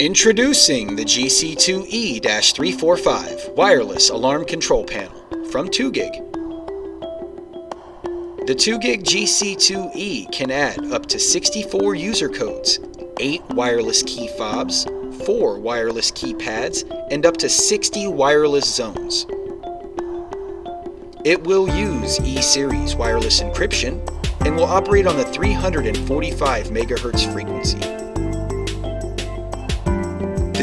Introducing the GC2E-345 Wireless Alarm Control Panel from 2GIG. The 2GIG GC2E can add up to 64 user codes, 8 wireless key fobs, 4 wireless keypads, and up to 60 wireless zones. It will use E-Series wireless encryption and will operate on the 345 MHz frequency.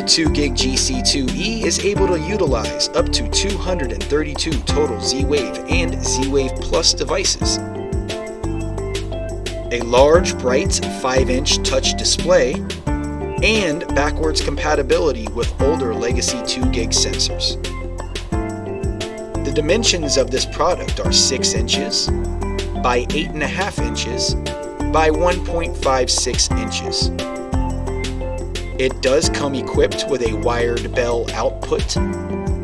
The 2GIG GC2E is able to utilize up to 232 total Z-Wave and Z-Wave Plus devices. A large, bright 5-inch touch display and backwards compatibility with older legacy 2GIG sensors. The dimensions of this product are 6 inches by 8.5 inches by 1.56 inches. It does come equipped with a wired bell output, and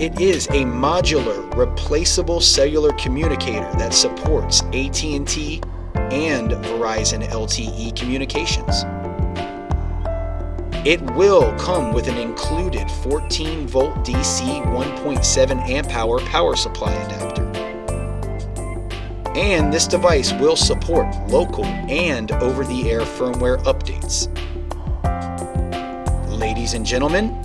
it is a modular, replaceable cellular communicator that supports AT&T and Verizon LTE communications. It will come with an included 14 volt DC 1.7 amp hour power supply adapter. And this device will support local and over-the-air firmware updates. Ladies and gentlemen,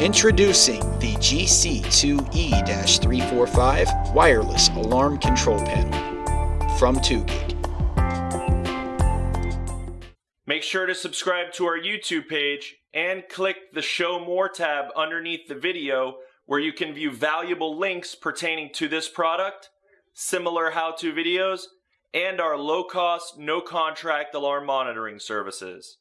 introducing the GC2E-345 Wireless Alarm Control Panel from 2GIG. Make sure to subscribe to our YouTube page and click the Show More tab underneath the video where you can view valuable links pertaining to this product, similar how-to videos, and our low-cost, no-contract alarm monitoring services.